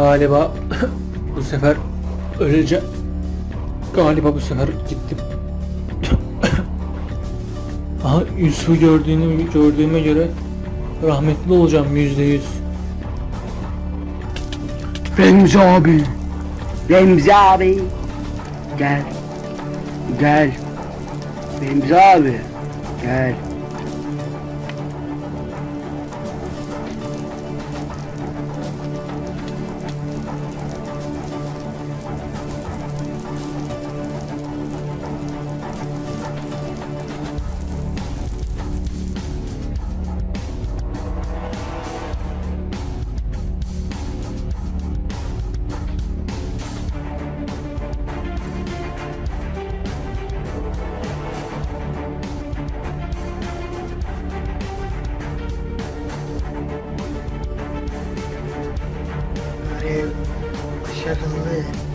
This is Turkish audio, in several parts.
Galiba bu sefer öleceğim. Galiba bu sefer gittim. Aha Yusuf'u gördüğünü gördüğüme göre rahmetli olacağım yüzde yüz. Remzi abi. Remzi abi. Gel. Gel. Remzi abi. Gel. Shut the lid.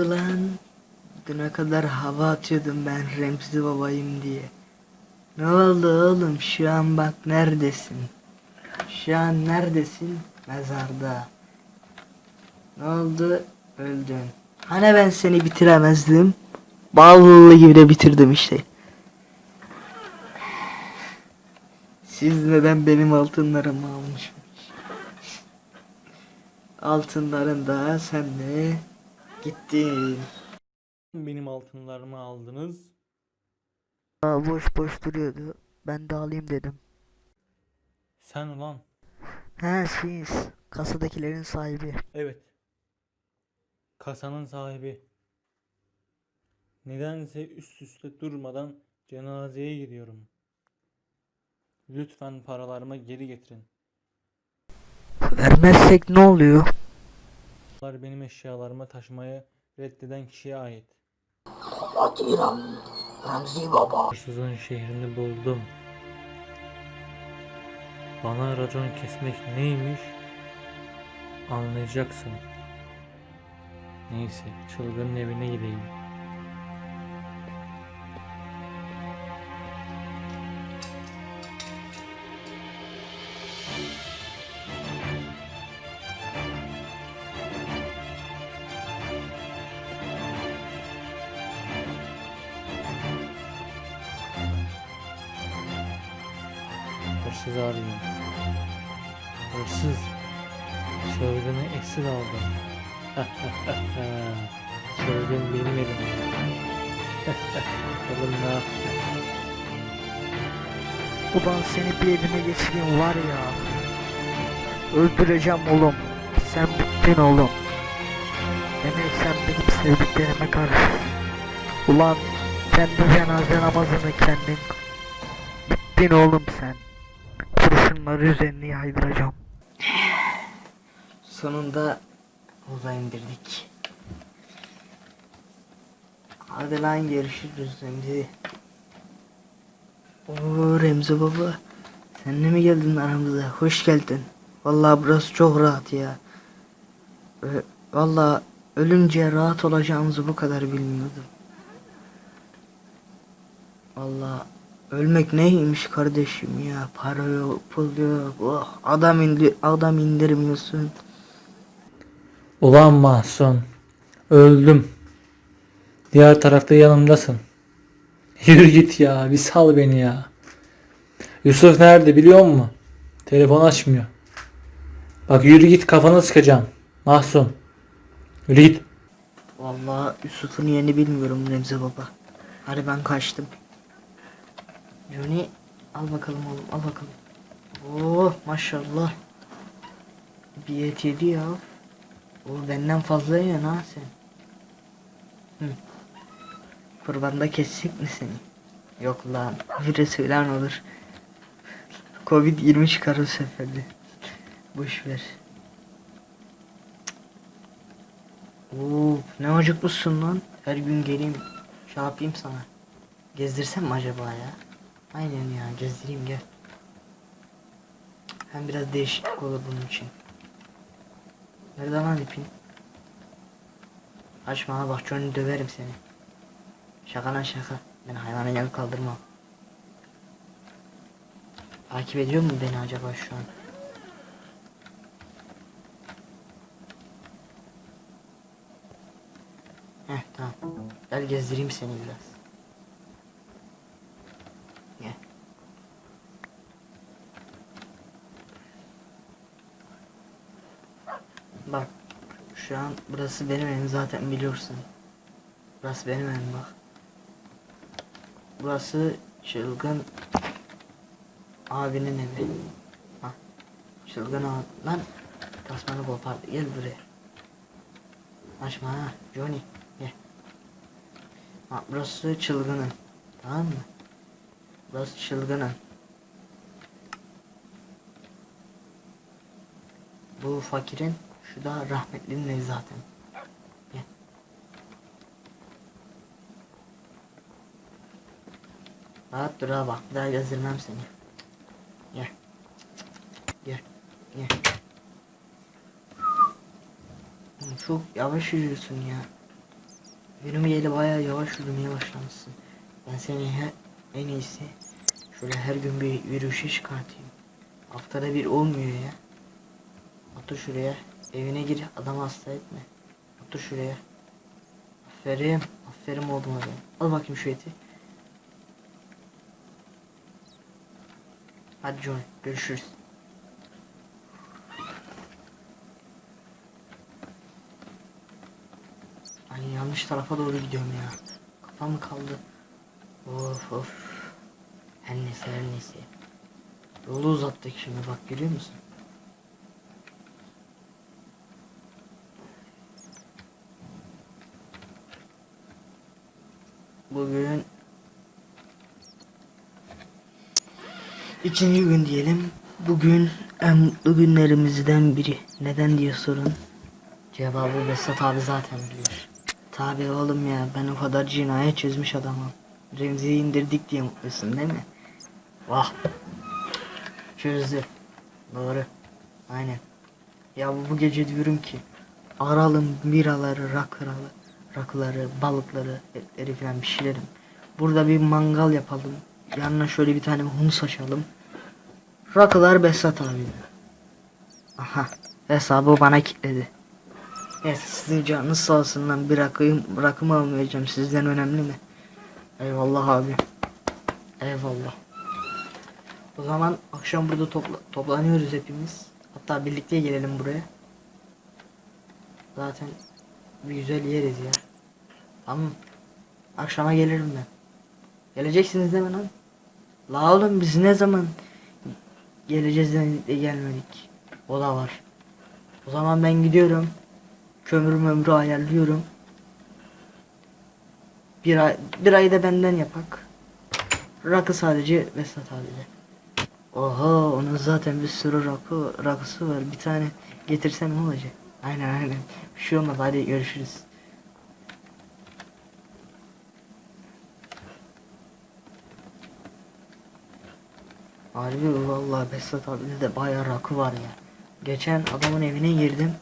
Oldu lan? Düne kadar hava atıyordum ben Remzi babayım diye. Ne oldu oğlum? Şu an bak neredesin? Şu an neredesin? Mezarda. Ne oldu? Öldün. Hani ben seni bitiremezdim? Ballı gibi de bitirdim işte. Siz neden benim altınlarımı almışsınız? Altınların da sen de gittin. Benim altınlarımı aldınız. Aa, boş boş duruyordu. Ben de alayım dedim. Sen ulan. He siz. Kasadakilerin sahibi. Evet. Kasanın sahibi. Nedense üst üste durmadan cenazeye gidiyorum. Lütfen paralarımı geri getirin. Vermezsek ne oluyor? Bunlar benim eşyalarımı taşımayı reddeden kişiye ait. Atıram. Remzi baba. Hırsızın şehrini buldum. Bana racon kesmek neymiş? Anlayacaksın. Neyse, çılgının evine gideyim. Hırsız arıyorum. Hırsız. Çılgını esir aldım. Çılgın benim elimde. Bakalım ne yapacak. Ulan seni bir elime geçireyim var ya. Öldüreceğim oğlum. Sen bittin oğlum. Demek sen benim sevdiklerime karşı. Ulan kendi cenaze namazını kendin. Bittin oğlum sen. Kurşunları üzerine yaydıracağım. Sonunda uza indirdik. Hadi lan görüşürüz Remzi. Oo Remzi baba. Sen de mi geldin aramıza? Hoş geldin. Vallahi burası çok rahat ya. Vallahi ölünce rahat olacağımızı bu kadar bilmiyordum. Vallahi ölmek neymiş kardeşim ya? Para yok, pul yok. Oh, adam indi adam indirmiyorsun. Ulan Mahsun. Öldüm. Diğer tarafta yanımdasın. Yürü git ya. Bir sal beni ya. Yusuf nerede biliyor musun? Telefon açmıyor. Bak yürü git kafanı sıkacağım. Mahsun. Yürü git. Vallahi Yusuf'un yerini bilmiyorum Remzi baba. Hadi ben kaçtım. Johnny al bakalım oğlum al bakalım. Oo maşallah. Bir et yedi ya. O benden fazla yiyorsun ha sen. Hı. Kurbanda kesecek mi seni? Yok lan. Virüs falan olur. Covid 20 çıkar o seferde. Boş ver. Oo, ne acıkmışsın lan. Her gün geleyim. Şey yapayım sana. Gezdirsem mi acaba ya? Aynen ya gezdireyim gel. Hem biraz değişiklik olur bunun için. Nerede lan ipin? Açma ha bak Johnny döverim seni. Şaka lan şaka. Ben hayvanın yanı kaldırmam. Takip ediyor mu beni acaba şu an? Heh tamam. Gel gezdireyim seni biraz. Gel. Bak. Şu an burası benim evim zaten biliyorsun. Burası benim evim bak. Burası çılgın abinin evi. Hah. Çılgın abi. Lan tasmanı kopardı. Gel buraya. Açma ha Johnny. Gel. Burası çılgının. Tamam mı? Burası çılgının. Bu fakirin, şu da rahmetlinin evi zaten. Gel. Rahat dur ha bak, daha gezdirmem seni. Gel. Gel. Gel. Çok yavaş yürüyorsun ya. Benim yeri bayağı yavaş yürümeye başlamışsın. Ben seni he, en iyisi şöyle her gün bir yürüyüşe çıkartayım. Haftada bir olmuyor ya. Otur şuraya. Evine gir. Adamı hasta etme. Otur şuraya. Aferin. Aferin oğlum adam. Al bakayım şu eti. Hadi John. Görüşürüz. Ay yanlış tarafa doğru gidiyorum ya. Kafam kaldı? Of of. Her neyse her neyse. Yolu uzattık şimdi bak görüyor musun? Bugün ikinci gün diyelim. Bugün en mutlu günlerimizden biri. Neden diye sorun. Cevabı Besat abi zaten biliyor. Tabi oğlum ya ben o kadar cinayet çözmüş adamım. Remzi'yi indirdik diye mutlusun değil mi? Vah. Çözdü. Doğru. Aynen. Ya bu, gece diyorum ki aralım biraları, rakıları, rakıları, balıkları, etleri falan pişirelim. Burada bir mangal yapalım. Yanına şöyle bir tane humus açalım. Rakılar Besat abi. Aha. Hesabı bana kilitledi. Neyse sizin canınız sağ olsun lan bir rakıyım, rakımı almayacağım sizden önemli mi? Eyvallah abi. Eyvallah. O zaman akşam burada topla toplanıyoruz hepimiz. Hatta birlikte gelelim buraya. Zaten bir güzel yeriz ya. Tamam. Akşama gelirim ben. Geleceksiniz değil mi lan? La oğlum biz ne zaman geleceğiz de gelmedik. O da var. O zaman ben gidiyorum. Kömür mömrü ayarlıyorum. Bir ay, bir ay da benden yapak. Rakı sadece Vesat abiyle. Oha onun zaten bir sürü rakı, rakısı var. Bir tane getirsen ne olacak? Aynen aynen. Bir şey olmaz hadi görüşürüz. Harbi vallahi Besat abide de bayağı rakı var ya. Geçen adamın evine girdim.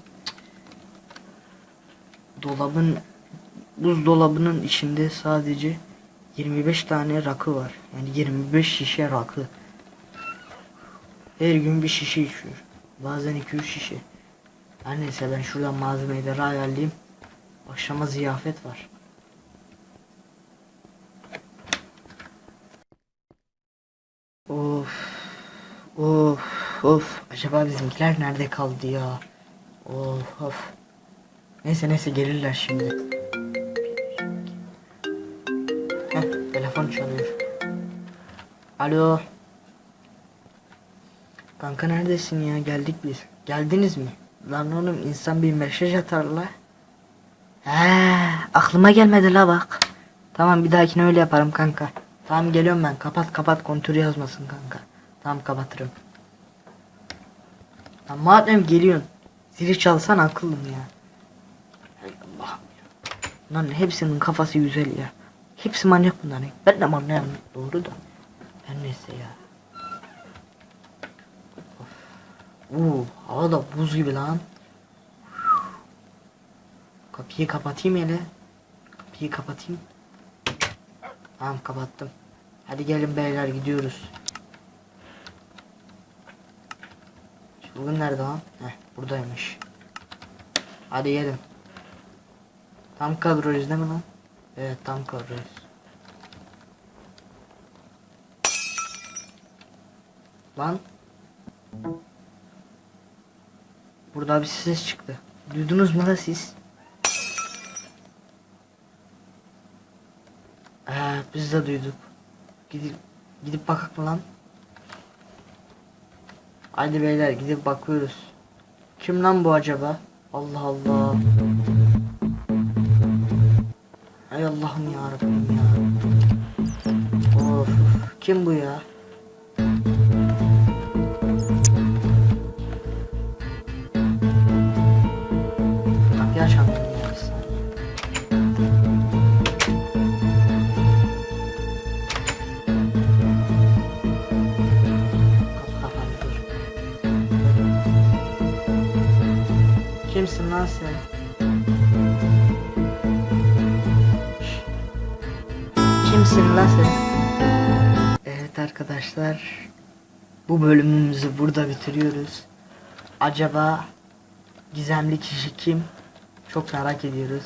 Dolabın buzdolabının içinde sadece 25 tane rakı var. Yani 25 şişe rakı. Her gün bir şişe içiyor. Bazen 2-3 şişe. Her neyse ben şuradan malzemeleri ayarlayayım. Akşama ziyafet var. Of. Of. Of. Acaba bizimkiler nerede kaldı ya? Of. Of. Neyse neyse gelirler şimdi. Heh, telefon çalıyor. Alo. Kanka neredesin ya? Geldik biz. Geldiniz mi? Lan oğlum insan bir mesaj atar la. He, aklıma gelmedi la bak. Tamam bir dahakine öyle yaparım kanka. Tamam geliyorum ben. Kapat kapat kontür yazmasın kanka. Tamam kapatırım. Lan madem geliyorsun. Zili çalsan akıllım ya. Allah'ım. Lan hepsinin kafası güzel ya. Hepsi manyak bunların. Ben de manyak doğru da. Her neyse ya. Oo, hava da buz gibi lan. Kapıyı kapatayım hele. Kapıyı kapatayım. Tamam kapattım. Hadi gelin beyler gidiyoruz. Çılgın nerede lan? Heh buradaymış. Hadi gelin. Tam kadroyuz değil mi lan? Evet tam kadroyuz. Lan. Burada bir ses çıktı. Duydunuz mu da siz? Ee, biz de duyduk. Gidip gidip bakak mı lan? Haydi beyler gidip bakıyoruz. Kim lan bu acaba? Allah Allah. Hay Allah'ım ya Rabbim ya. Of, kim bu ya? Evet arkadaşlar. Bu bölümümüzü burada bitiriyoruz. Acaba gizemli kişi kim? Çok merak ediyoruz.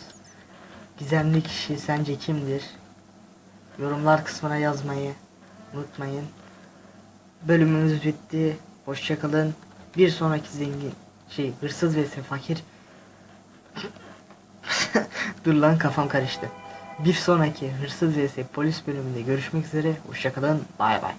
Gizemli kişi sence kimdir? Yorumlar kısmına yazmayı unutmayın. Bölümümüz bitti. Hoşçakalın. Bir sonraki zengin şey hırsız ve fakir. Dur lan kafam karıştı. Bir sonraki hırsız vs polis bölümünde görüşmek üzere. Hoşçakalın. Bay bay.